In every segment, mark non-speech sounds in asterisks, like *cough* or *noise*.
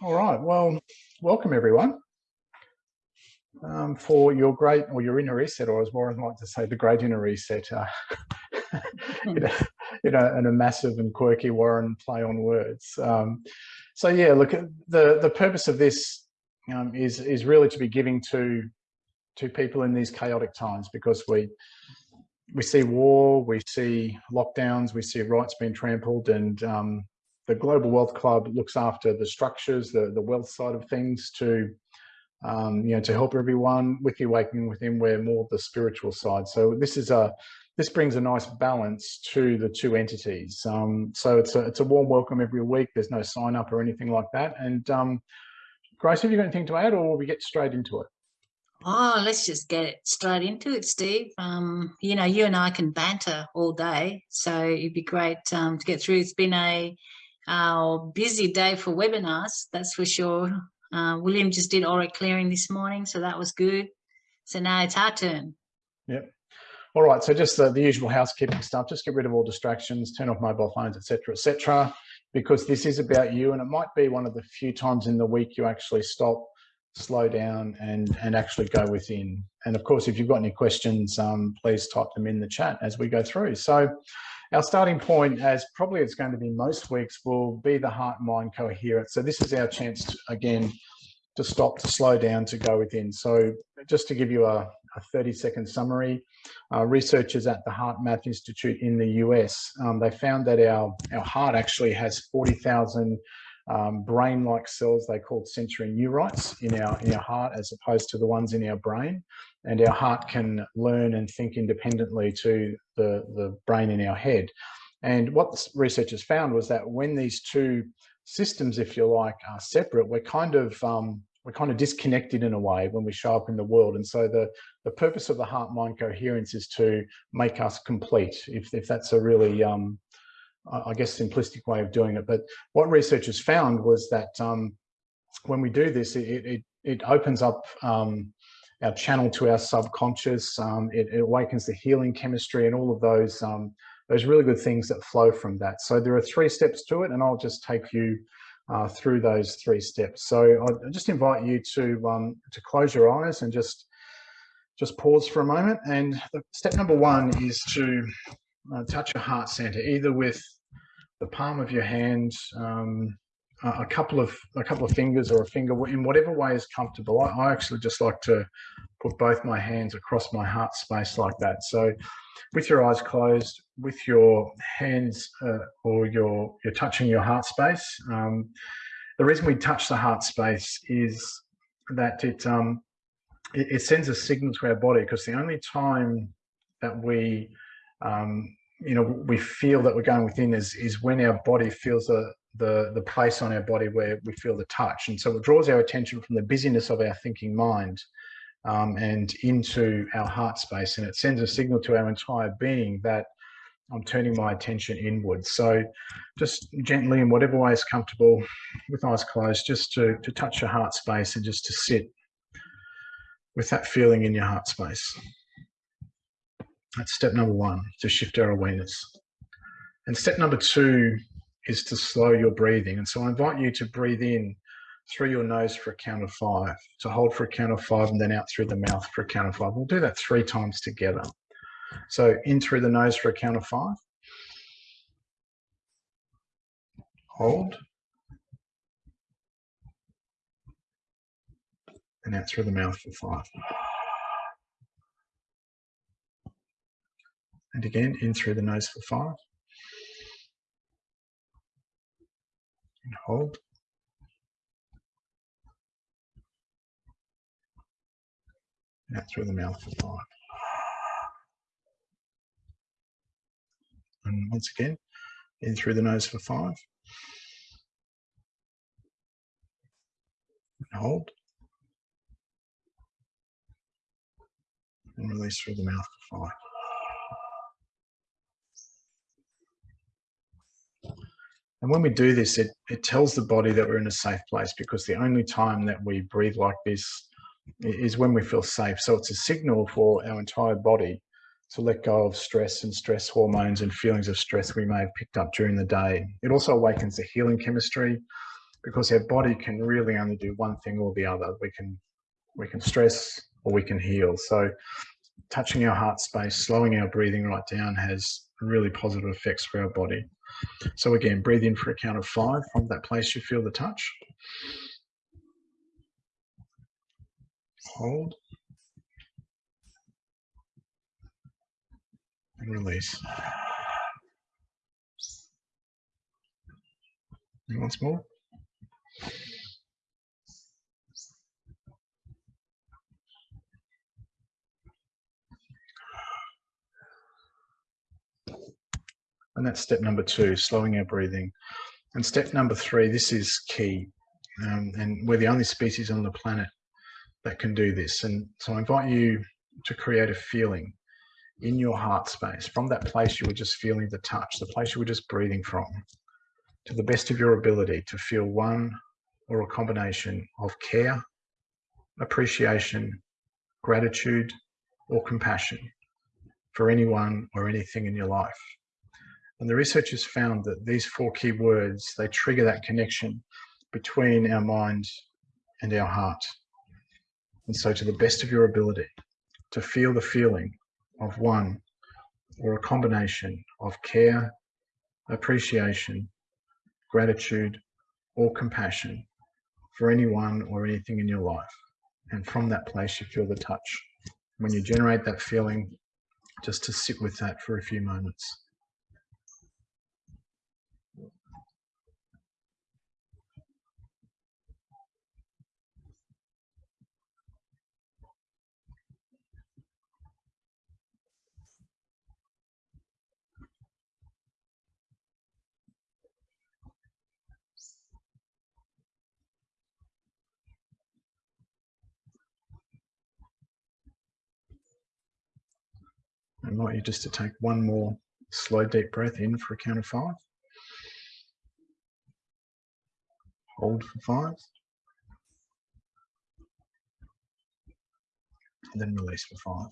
All right, well, welcome everyone um, for your great, or your inner reset, or as Warren likes to say, the great inner reset. Uh, *laughs* you, know, and a massive and quirky Warren play on words. Um, so yeah, look, the the purpose of this um, is is really to be giving to to people in these chaotic times because we we see war, we see lockdowns, we see rights being trampled, and um, the Global Wealth Club looks after the structures, the, the wealth side of things to, um, you know, to help everyone with the awakening within we're more the spiritual side. So this is a, this brings a nice balance to the two entities. Um, so it's a, it's a warm welcome every week. There's no sign up or anything like that. And um, Grace, have you got anything to add or we get straight into it? Oh, let's just get straight into it, Steve. Um, you know, you and I can banter all day, so it'd be great um, to get through. It's been a our busy day for webinars, that's for sure. Uh, William just did auric clearing this morning, so that was good. So now it's our turn. Yep. All right, so just the, the usual housekeeping stuff, just get rid of all distractions, turn off mobile phones, etc., etc., because this is about you and it might be one of the few times in the week you actually stop, slow down and, and actually go within. And of course, if you've got any questions, um, please type them in the chat as we go through. So our starting point, as probably it's going to be most weeks, will be the heart-mind coherence. So this is our chance, to, again, to stop, to slow down, to go within. So just to give you a, a 30 second summary, uh, researchers at the HeartMath Institute in the US, um, they found that our, our heart actually has 40,000 um, brain-like cells they called sensory neurites in our, in our heart as opposed to the ones in our brain and our heart can learn and think independently to the, the brain in our head. And what the researchers found was that when these two systems, if you like, are separate, we're kind of um, we're kind of disconnected in a way when we show up in the world. And so the, the purpose of the heart-mind coherence is to make us complete, if, if that's a really, um, I guess, simplistic way of doing it. But what researchers found was that um, when we do this, it, it, it opens up um, our channel to our subconscious. Um, it, it, awakens the healing chemistry and all of those um, those really good things that flow from that. So there are three steps to it, and I'll just take you uh, through those three steps. So I just invite you to um, to close your eyes and just just pause for a moment. And the step number one is to uh, touch your heart center, either with the palm of your hand, um, a couple of a couple of fingers or a finger in whatever way is comfortable. I, I, actually just like to put both my hands across my heart space like that. So with your eyes closed, with your hands uh, or your you're touching your heart space. Um, the reason we touch the heart space is that it, um, it, it sends a signal to our body because the only time that we um, you know we feel that we're going within is is when our body feels a the, the place on our body where we feel the touch. And so it draws our attention from the busyness of our thinking mind um, and into our heart space. And it sends a signal to our entire being that I'm turning my attention inwards. So just gently in whatever way is comfortable with eyes closed, just to, to touch your heart space and just to sit with that feeling in your heart space. That's step number one, to shift our awareness. And step number two is to slow your breathing. And so I invite you to breathe in through your nose for a count of five, to hold for a count of five and then out through the mouth for a count of five. We'll do that three times together. So in through the nose for a count of five. Hold. And out through the mouth for five. And again, in through the nose for five. Hold. Out through the mouth for five. And once again, in through the nose for five. And hold. And release through the mouth for five. And when we do this, it, it tells the body that we're in a safe place because the only time that we breathe like this is when we feel safe. So it's a signal for our entire body to let go of stress and stress hormones and feelings of stress we may have picked up during the day. It also awakens the healing chemistry because our body can really only do one thing or the other. We can we can stress or we can heal. So touching our heart space, slowing our breathing right down has really positive effects for our body. So again, breathe in for a count of five from that place you feel the touch. Hold. And release. And once more. And that's step number two, slowing our breathing. And step number three, this is key. Um, and we're the only species on the planet that can do this. And so I invite you to create a feeling in your heart space, from that place you were just feeling the touch, the place you were just breathing from, to the best of your ability to feel one or a combination of care, appreciation, gratitude, or compassion for anyone or anything in your life. And the researchers found that these four key words, they trigger that connection between our mind and our heart. And so to the best of your ability, to feel the feeling of one or a combination of care, appreciation, gratitude, or compassion for anyone or anything in your life. And from that place, you feel the touch. When you generate that feeling, just to sit with that for a few moments. I invite you just to take one more slow deep breath in for a count of five. Hold for five. And then release for five.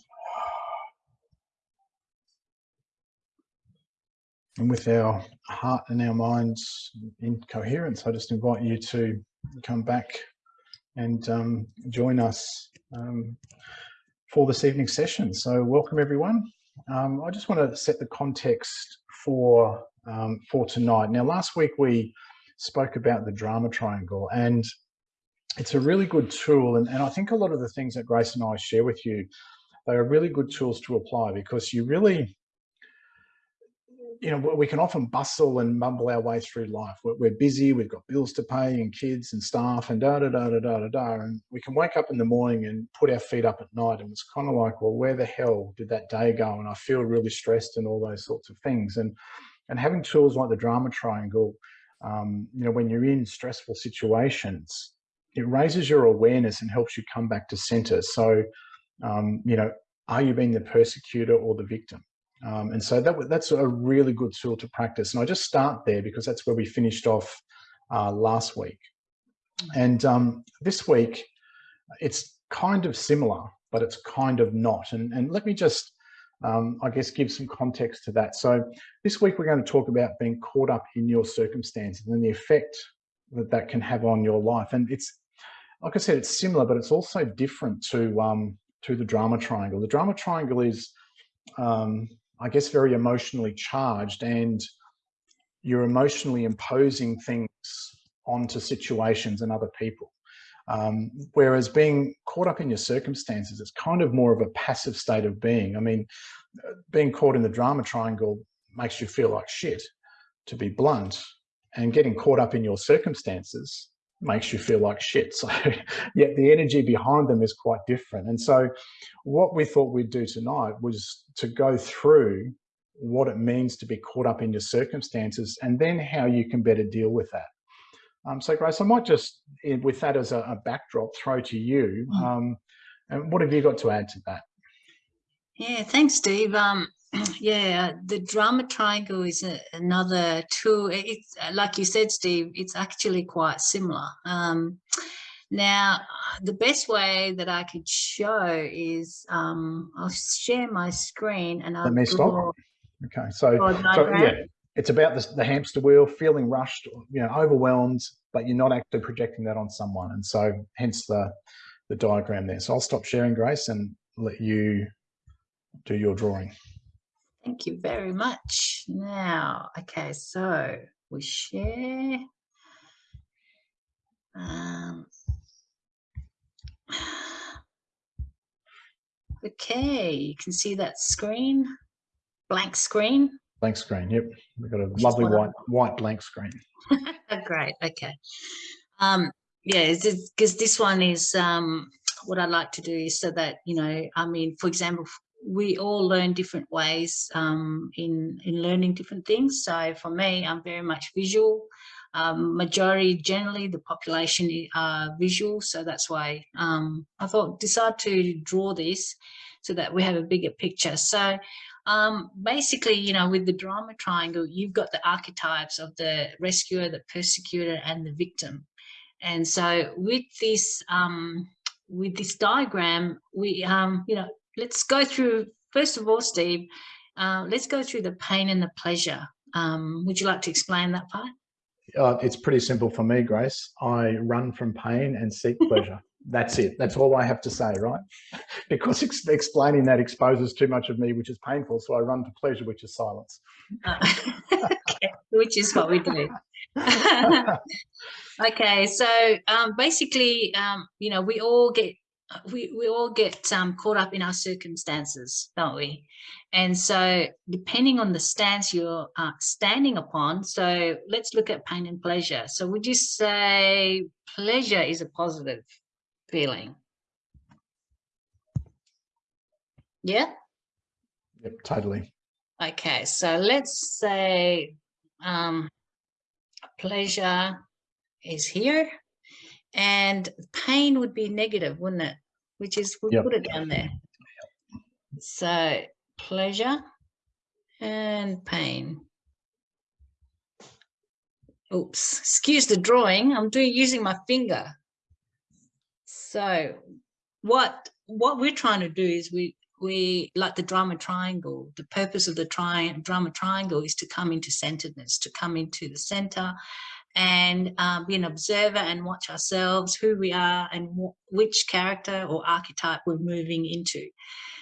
And with our heart and our minds in coherence, I just invite you to come back and um, join us um, for this evening's session. So welcome everyone. Um, I just want to set the context for um, for tonight. Now, last week we spoke about the drama triangle, and it's a really good tool. And, and I think a lot of the things that Grace and I share with you, they are really good tools to apply because you really you know, we can often bustle and mumble our way through life. We're, we're, busy, we've got bills to pay and kids and staff and da da da da da da da. And we can wake up in the morning and put our feet up at night. And it's kind of like, well, where the hell did that day go? And I feel really stressed and all those sorts of things. And and having tools like the drama triangle, um, you know, when you're in stressful situations, it raises your awareness and helps you come back to center. So, um, you know, are you being the persecutor or the victim? Um, and so that, that's a really good tool to practice. And I just start there because that's where we finished off uh, last week. And um, this week, it's kind of similar, but it's kind of not. And, and let me just, um, I guess, give some context to that. So this week, we're going to talk about being caught up in your circumstances and the effect that that can have on your life. And it's, like I said, it's similar, but it's also different to, um, to the drama triangle. The drama triangle is, um, I guess, very emotionally charged and you're emotionally imposing things onto situations and other people. Um, whereas being caught up in your circumstances, it's kind of more of a passive state of being. I mean, being caught in the drama triangle makes you feel like shit, to be blunt, and getting caught up in your circumstances makes you feel like shit. *laughs* So yet the energy behind them is quite different. And so what we thought we'd do tonight was to go through what it means to be caught up in your circumstances and then how you can better deal with that. Um, so Grace, I might just, eh, with that as a, a backdrop, throw to you. Hmm. Um, and what have you got to add to that? Yeah, thanks, Steve. Um, *clears throat* yeah, the drama triangle is a, another tool. It's like you said, Steve. It's actually quite similar. Um, now, the best way that I could show is um, I'll share my screen and I'll. Let me stop. Okay, so, so yeah, it's about the, the hamster wheel, feeling rushed, you know, overwhelmed, but you're not actually projecting that on someone. And so hence the, the diagram there. So I'll stop sharing, Grace, and let you do your drawing. Thank you very much. Now, okay, so we share. Um, *sighs* okay, you can see that screen, blank screen. Blank screen, yep. We've got a lovely white white blank screen. *laughs* Great, okay. Um, yeah, because this one is um, what I like to do is so that, you know, I mean, for example, we all learn different ways um, in, in learning different things. So for me, I'm very much visual. Um, majority, generally, the population are visual. So that's why um, I thought decide to draw this so that we have a bigger picture. So um, basically, you know, with the drama triangle, you've got the archetypes of the rescuer, the persecutor, and the victim. And so with this, um, with this diagram, we, um, you know, let's go through, first of all, Steve, uh, let's go through the pain and the pleasure. Um, would you like to explain that part? Uh, it's pretty simple for me, Grace. I run from pain and seek pleasure. *laughs* That's it. That's all I have to say, right? *laughs* Because ex explaining that exposes too much of me, which is painful. So I run to pleasure, which is silence. Uh, *laughs* okay. Which is what we do. okay, so um, basically, um, you know, we all get we, we all get um, caught up in our circumstances, don't we? And so depending on the stance you're uh, standing upon, so let's look at pain and pleasure. So would you say pleasure is a positive feeling? Yeah? Yep, totally. Okay, so let's say um, pleasure is here and pain would be negative, wouldn't it? Which is, we'll yep. put it down there. So pleasure and pain. Oops, excuse the drawing. I'm doing using my finger. So what what we're trying to do is we we like the drama triangle. The purpose of the tri drama triangle is to come into centeredness, to come into the center and um, be an observer and watch ourselves, who we are and which character or archetype we're moving into.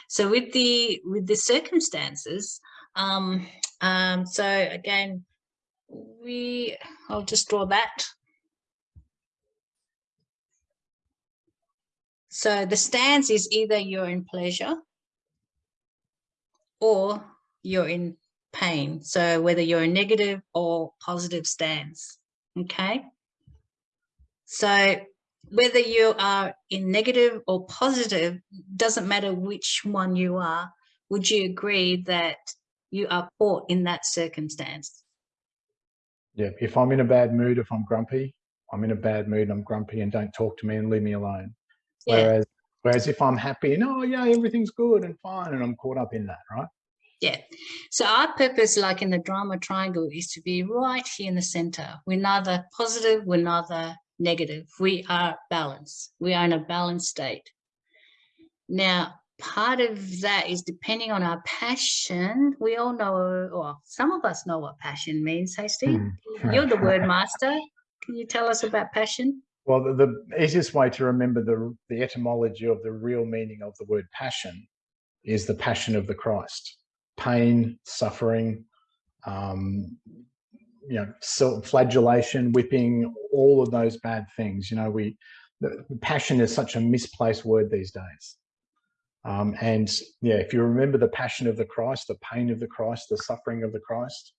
So with the with the circumstances, um, um, so again, we I'll just draw that. So the stance is either you're in pleasure or you're in pain. So whether you're a negative or positive stance okay? So whether you are in negative or positive, doesn't matter which one you are, would you agree that you are caught in that circumstance? Yeah, if I'm in a bad mood, if I'm grumpy, I'm in a bad mood, I'm grumpy and don't talk to me and leave me alone. Yeah. Whereas whereas if I'm happy and oh yeah, everything's good and fine and I'm caught up in that, right? Yeah. So our purpose, like in the drama triangle, is to be right here in the center. We're neither positive, we're neither negative. We are balanced. We are in a balanced state. Now, part of that is depending on our passion. We all know, or some of us know what passion means. Hey, Steve, mm. you're the word *laughs* master. Can you tell us about passion? Well, the, the easiest way to remember the, the etymology of the real meaning of the word passion is the passion of the Christ pain, suffering, um, you know, flagellation, whipping, all of those bad things. You know, we the, passion is such a misplaced word these days. Um, and yeah, if you remember the passion of the Christ, the pain of the Christ, the suffering of the Christ,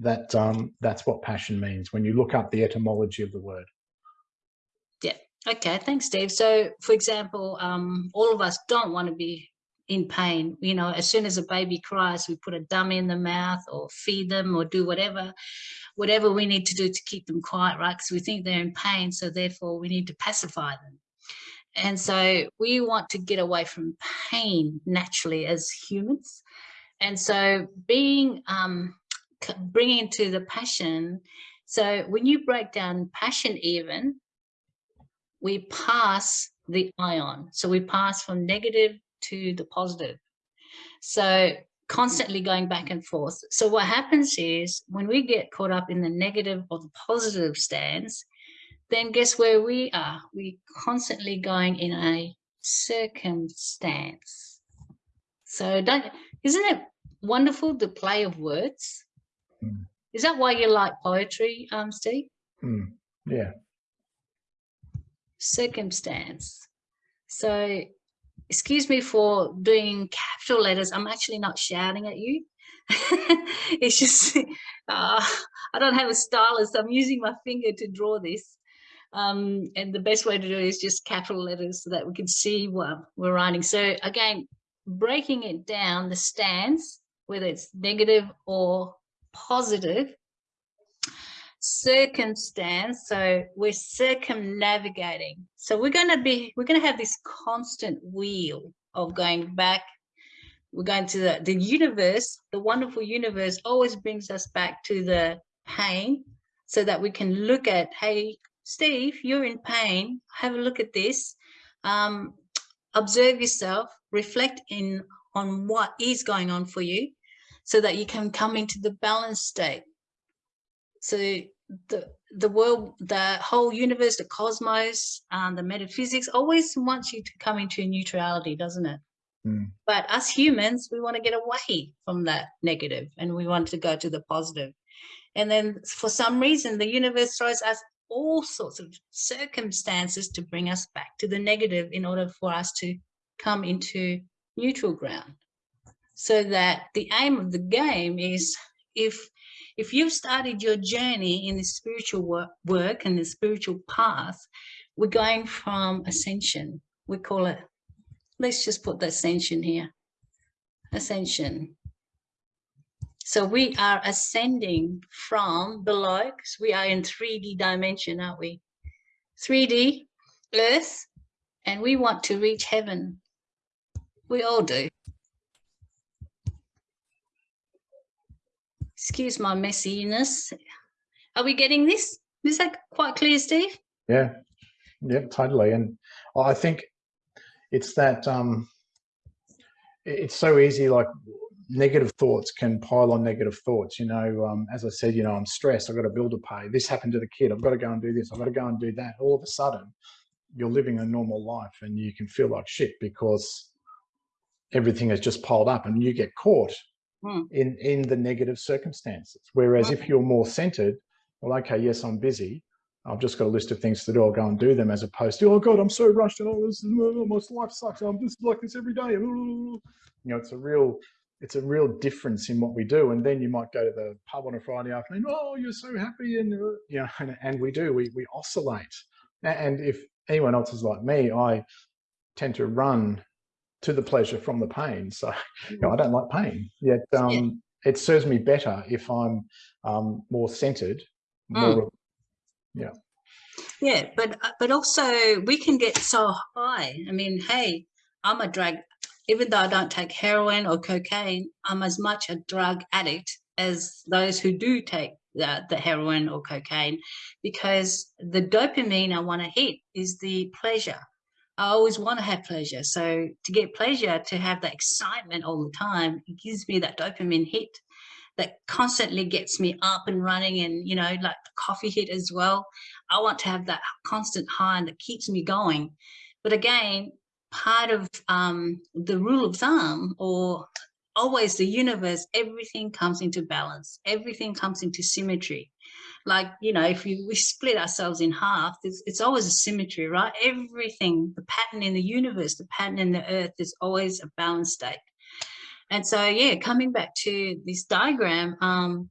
that um, that's what passion means when you look up the etymology of the word. Yeah. Okay. Thanks, Steve. So, for example, um, all of us don't want to be in pain. You know, as soon as a baby cries, we put a dummy in the mouth or feed them or do whatever, whatever we need to do to keep them quiet, right? Because we think they're in pain, so therefore we need to pacify them. And so we want to get away from pain naturally as humans. And so being, um, bringing into the passion, so when you break down passion even, we pass the ion. So we pass from negative to the positive. So constantly going back and forth. So what happens is when we get caught up in the negative or the positive stance, then guess where we are? We're constantly going in a circumstance. So don't, isn't it wonderful the play of words? Mm. Is that why you like poetry, um, Steve? Mm. Yeah. Circumstance. So excuse me for doing capital letters. I'm actually not shouting at you. *laughs* it's just, uh, I don't have a stylus. I'm using my finger to draw this. Um, and the best way to do it is just capital letters so that we can see what we're writing. So again, breaking it down, the stance, whether it's negative or positive, circumstance. So we're circumnavigating. So we're going to be we're going to have this constant wheel of going back. We're going to the, the universe the wonderful universe always brings us back to the pain so that we can look at hey steve you're in pain. Have a look at this. Um, observe yourself. Reflect in on what is going on for you so that you can come into the balanced state so the the world the whole universe the cosmos um, the metaphysics always wants you to come into neutrality doesn't it Mm. but us humans we want to get away from that negative and we want to go to the positive. positive and then for some reason the universe throws us all sorts of circumstances to bring us back to the negative in order for us to come into neutral ground so that the aim of the game is if if you've started your journey in the spiritual work, work and the spiritual path, we're going from ascension. We call it, let's just put the ascension here, ascension. So we are ascending from below, because we are in 3D dimension, aren't we? 3D, earth, and we want to reach heaven. We all do. Excuse my messiness. Are we getting this? Is that quite clear, Steve? Yeah, yeah, totally. And I think it's that um, it's so easy. Like negative thoughts can pile on negative thoughts. You know, um, as I said, you know, I'm stressed. I've got a bill to pay. This happened to the kid. I've got to go and do this. I've got to go and do that. All of a sudden, you're living a normal life, and you can feel like shit because everything has just piled up, and you get caught Hmm. in in the negative circumstances. Whereas if you're more centered, well, okay, yes, I'm busy. I've just got a list of things to do. I'll go and do them as opposed to, oh God, I'm so rushed and oh, this is, oh, my life sucks. I'm just like this every day. You know, it's a real, it's a real difference in what we do. And then you might go to the pub on a Friday afternoon. Oh, you're so happy, and uh, you know, and, and we do. We we oscillate. And if anyone else is like me, I tend to run to the pleasure from the pain. So *laughs* you know, I don't like pain. Yet um, yeah. it serves me better if I'm um, more centered. More, mm. Yeah. Yeah, but uh, but also we can get so high. I mean, hey, I'm a drug. Even though I don't take heroin or cocaine, I'm as much a drug addict as those who do take the, the heroin or cocaine because the dopamine I want to hit is the pleasure I always want to have pleasure. So to get pleasure, to have that excitement all the time, it gives me that dopamine hit that constantly gets me up and running and, you know, like the coffee hit as well. I want to have that constant high and that keeps me going. But again, part of um, the rule of thumb or always the universe, everything comes into balance. Everything comes into symmetry like you know if you, we split ourselves in half it's, it's always a symmetry right? Everything the pattern in the universe the pattern in the earth is always a balanced state. And so yeah coming back to this diagram um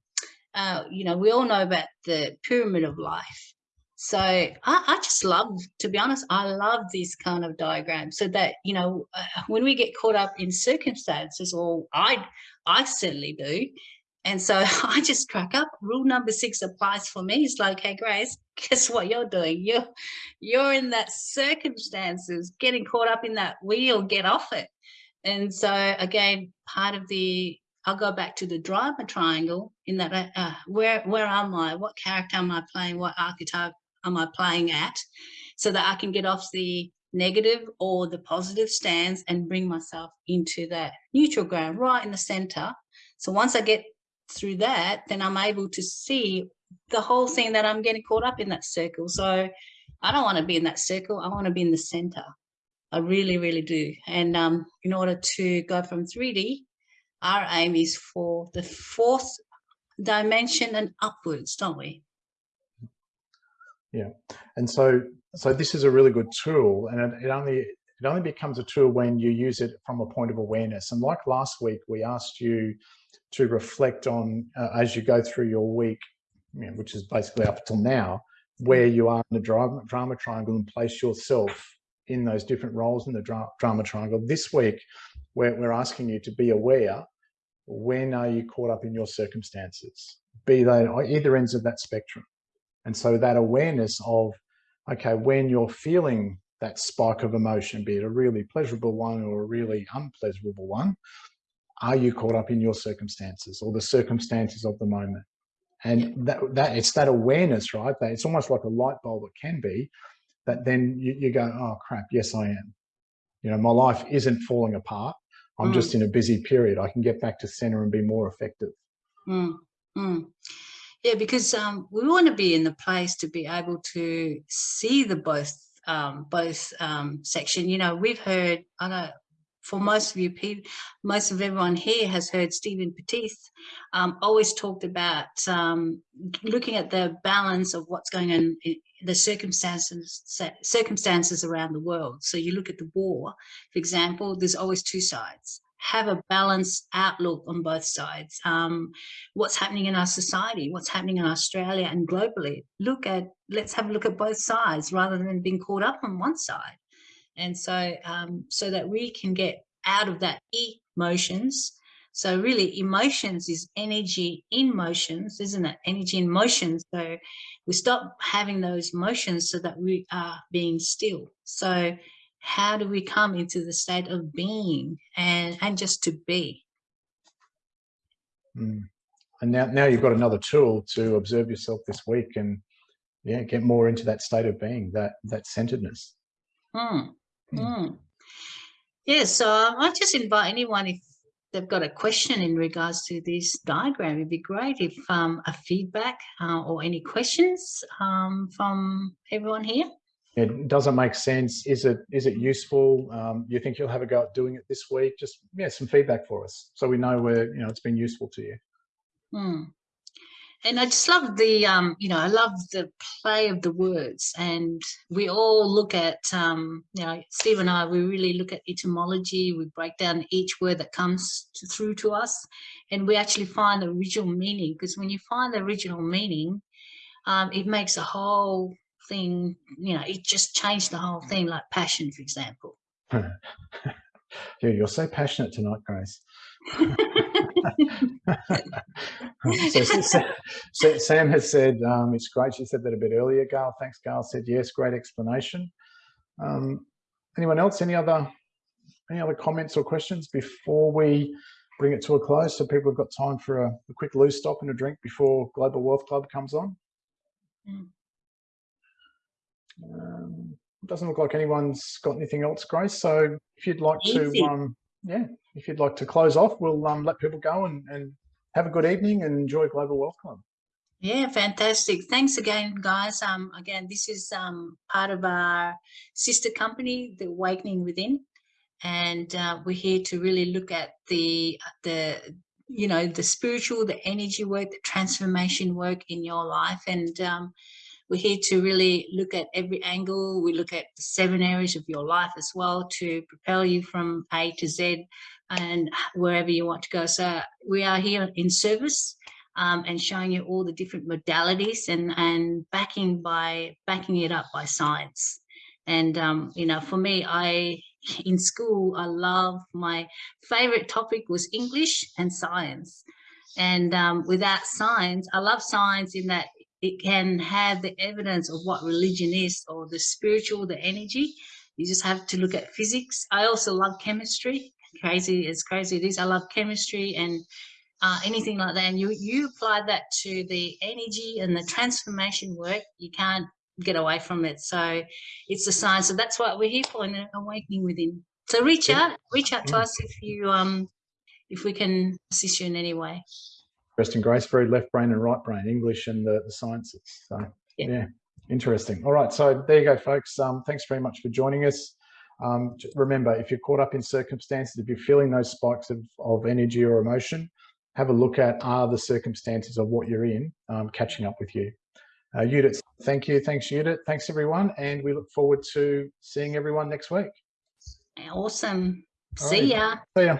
uh, you know we all know about the pyramid of life. So I, I, just love, to be honest, I love this kind of diagram so that, you know, uh, when we get caught up in circumstances, or I, I certainly do, and so *laughs* I just crack up. Rule number six applies for me. It's like, hey, Grace, *laughs* guess what you're doing? You're you're in that circumstances, getting caught up in that wheel, get off it. And so again, part of the I'll go back to the drama triangle in that uh, uh, where where am I? What character am I playing? What archetype am I playing at? So that I can get off the negative or the positive stance and bring myself into that neutral ground right in the center. So once I get through that, then I'm able to see the whole thing that I'm getting caught up in that circle. So I don't want to be in that circle. I want to be in the center. I really, really do. And um, in order to go from 3D, our aim is for the fourth dimension and upwards, don't we? Yeah, and so so this is a really good tool, and it, it only it only becomes a tool when you use it from a point of awareness. And like last week, we asked you to reflect on uh, as you go through your week, you know, which is basically up until now, where you are in the drama, drama triangle and place yourself in those different roles in the dra drama triangle. This week, we're, we're asking you to be aware when are you caught up in your circumstances, be they either ends of that spectrum. And so that awareness of, okay, when you're feeling that spike of emotion, be it a really pleasurable one or a really unpleasurable one, are you caught up in your circumstances or the circumstances of the moment? And that, that it's that awareness, right? That it's almost like a light bulb, it can be, that then you, you go, oh crap, yes, I am. You know, my life isn't falling apart. I'm mm. just in a busy period. I can get back to center and be more effective. Mm. Mm. Yeah, because um, we want to be in the place to be able to see the both um, both um, section. You know, we've heard, I know for most of you people, most of everyone here has heard Stephen Petith um, always talked about um, looking at the balance of what's going on, in the circumstances circumstances around the world. So you look at the war, for example, there's always two sides have a balanced outlook on both sides. Um, what's happening in our society, what's happening in Australia and globally. Look at, let's have a look at both sides rather than being caught up on one side. And so, um, so that we can get out of that emotions. So really emotions is energy in motions, isn't it? Energy in motion. So we stop having those motions so that we are being still. So how do we come into the state of being and and just to be mm. and now now you've got another tool to observe yourself this week and yeah get more into that state of being that that centeredness mm. Mm. yeah so i just invite anyone if they've got a question in regards to this diagram it'd be great if um, a feedback uh, or any questions um, from everyone here it doesn't make sense. Is it is it useful? Um, you think you'll have a go at doing it this week? Just yeah, some feedback for us so we know where you know it's been useful to you. Hmm. And I just love the um, you know I love the play of the words, and we all look at um, you know Steve and I we really look at etymology. We break down each word that comes to, through to us, and we actually find the original meaning. Because when you find the original meaning, um, it makes a whole thing, you know, it just changed the whole thing, like passion, for example. *laughs* yeah, you're so passionate tonight, Grace. *laughs* so, so, Sam has said um, it's great. She said that a bit earlier. Gail, thanks. Gail said yes. Great explanation. Um, anyone else? Any other any other comments or questions before we bring it to a close? So people have got time for a, a quick loose stop and a drink before Global Wealth Club comes on. Mm. Um, doesn't look like anyone's got anything else, Grace. So if you'd like Easy. to, um, yeah, if you'd like to close off, we'll um, let people go and, and have a good evening and enjoy Global Wealth Club. Yeah, fantastic. Thanks again, guys. Um, again, this is um, part of our sister company, The Awakening Within. And uh, we're here to really look at the, the, you know, the spiritual, the energy work, the transformation work in your life. And um, we're here to really look at every angle. We look at the seven areas of your life as well to propel you from A to Z and wherever you want to go. So we are here in service um, and showing you all the different modalities and, and backing by backing it up by science. And, um, you know, for me, I, in school, I love my favorite topic was English and science. And um, without science, I love science in that it can have the evidence of what religion is or the spiritual, the energy. You just have to look at physics. I also love chemistry. Crazy as crazy it is. I love chemistry and uh, anything like that. And you, you apply that to the energy and the transformation work, you can't get away from it. So it's the science. So that's what we're here for in awakening within. So reach out, reach out to us if you um if we can assist you in any way. Interesting, Grace. Very left brain and right brain, English and the, the sciences. So, Yeah. yeah. interesting. All right. So there you go, folks. Um, thanks very much for joining us. Um, remember, if you're caught up in circumstances, if you're feeling those spikes of, of energy or emotion, have a look at are the circumstances of what you're in um, catching up with you. Uh, Judith, thank you. Thanks, Judith. Thanks, everyone. And we look forward to seeing everyone next week. Awesome. All See right. ya. See ya.